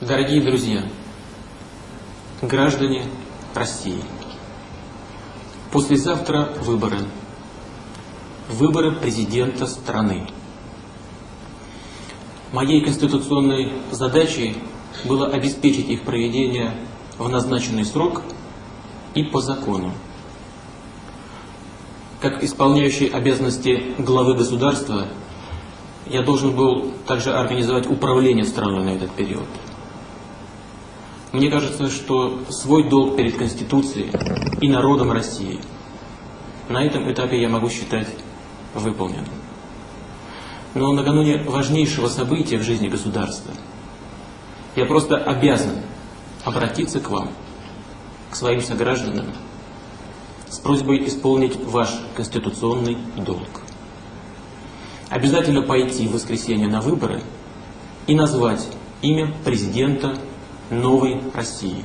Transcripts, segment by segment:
Дорогие друзья, граждане России, послезавтра выборы. Выборы президента страны. Моей конституционной задачей было обеспечить их проведение в назначенный срок и по закону. Как исполняющий обязанности главы государства, я должен был также организовать управление страной на этот период. Мне кажется, что свой долг перед Конституцией и народом России на этом этапе я могу считать выполненным. Но накануне важнейшего события в жизни государства я просто обязан обратиться к вам, к своим согражданам, с просьбой исполнить ваш конституционный долг. Обязательно пойти в воскресенье на выборы и назвать имя президента новой России.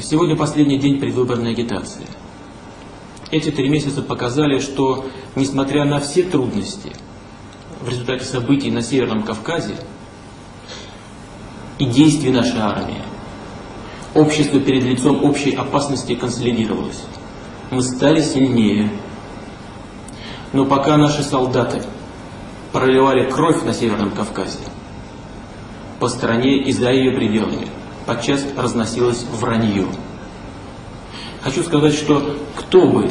Сегодня последний день предвыборной агитации. Эти три месяца показали, что, несмотря на все трудности, в результате событий на Северном Кавказе и действий нашей армии, общество перед лицом общей опасности консолидировалось. Мы стали сильнее. Но пока наши солдаты проливали кровь на Северном Кавказе, по стране и за ее пределами. Подчас разносилось вранье. Хочу сказать, что кто бы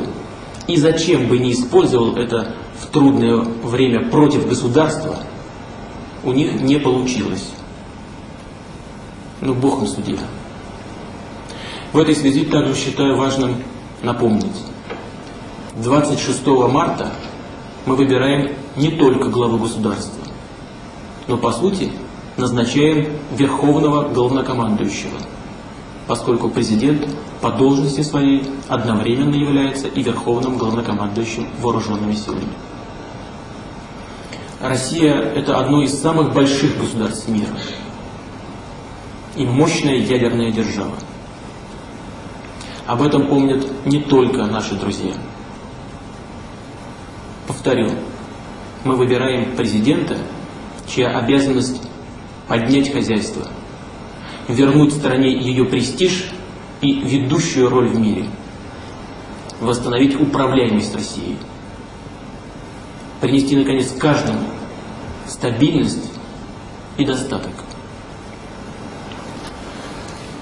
и зачем бы не использовал это в трудное время против государства, у них не получилось. Ну, Бог им судья. В этой связи также считаю важным напомнить. 26 марта мы выбираем не только главу государства, но по сути назначаем верховного главнокомандующего, поскольку президент по должности своей одновременно является и верховным главнокомандующим вооруженными силами. Россия – это одно из самых больших государств мира и мощная ядерная держава. Об этом помнят не только наши друзья. Повторю, мы выбираем президента, чья обязанность поднять хозяйство, вернуть стране ее престиж и ведущую роль в мире, восстановить управляемость Россией, принести, наконец, каждому стабильность и достаток.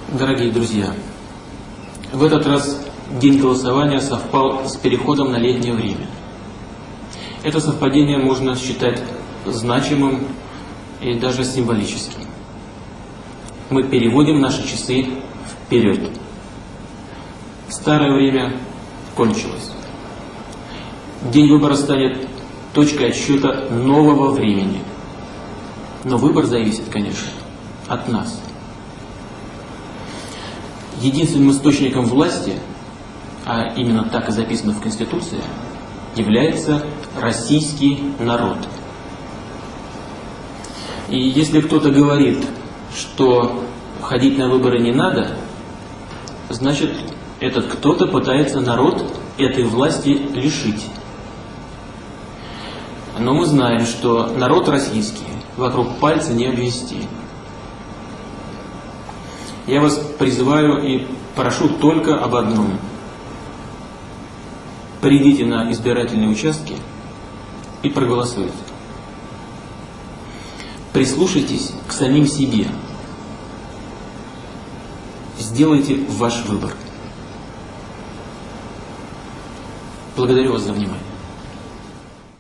Дорогие друзья, в этот раз день голосования совпал с переходом на летнее время. Это совпадение можно считать значимым и даже символическим. Мы переводим наши часы вперед. Старое время кончилось. День выбора станет точкой отсчета нового времени. Но выбор зависит, конечно, от нас. Единственным источником власти, а именно так и записано в Конституции, является российский народ – и если кто-то говорит, что ходить на выборы не надо, значит, этот кто-то пытается народ этой власти лишить. Но мы знаем, что народ российский вокруг пальца не обвести. Я вас призываю и прошу только об одном. Придите на избирательные участки и проголосуйте. Прислушайтесь к самим себе. Сделайте ваш выбор. Благодарю вас за внимание.